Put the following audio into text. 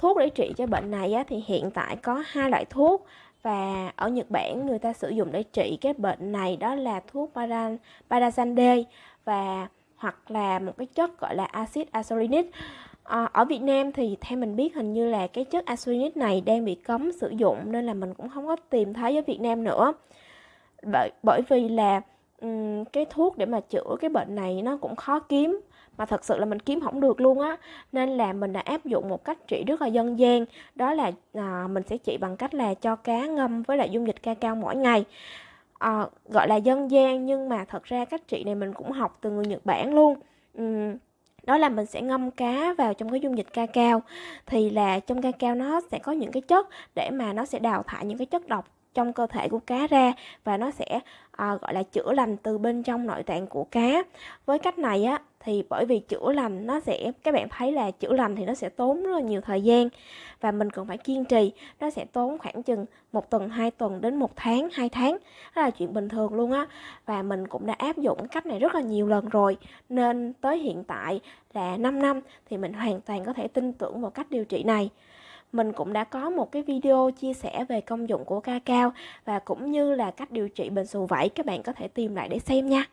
thuốc để trị cho bệnh này á, thì hiện tại có hai loại thuốc và ở Nhật Bản người ta sử dụng để trị cái bệnh này đó là thuốc paran, Parasande và hoặc là một cái chất gọi là axit azelinic à, ờ, ở Việt Nam thì theo mình biết hình như là cái chất azelinic này đang bị cấm sử dụng nên là mình cũng không có tìm thấy ở Việt Nam nữa. Bởi bởi vì là um, cái thuốc để mà chữa cái bệnh này nó cũng khó kiếm mà thật sự là mình kiếm không được luôn á. Nên là mình đã áp dụng một cách trị rất là dân gian đó là à, mình sẽ trị bằng cách là cho cá ngâm với lại dung dịch ca cao mỗi ngày. À, gọi là dân gian nhưng mà thật ra cách trị này mình cũng học từ người Nhật Bản luôn. Uhm, đó là mình sẽ ngâm cá vào trong cái dung dịch ca cao. Thì là trong ca cao nó sẽ có những cái chất để mà nó sẽ đào thải những cái chất độc trong cơ thể của cá ra và nó sẽ à, gọi là chữa lành từ bên trong nội tạng của cá. Với cách này á thì bởi vì chữa lành nó sẽ các bạn thấy là chữa lành thì nó sẽ tốn rất là nhiều thời gian và mình cần phải kiên trì. Nó sẽ tốn khoảng chừng một tuần hai tuần đến một tháng hai tháng. Đó là chuyện bình thường luôn á. Và mình cũng đã áp dụng cách này rất là nhiều lần rồi. Nên tới hiện tại là 5 năm thì mình hoàn toàn có thể tin tưởng vào cách điều trị này mình cũng đã có một cái video chia sẻ về công dụng của ca cao và cũng như là cách điều trị bệnh sù vẩy các bạn có thể tìm lại để xem nha.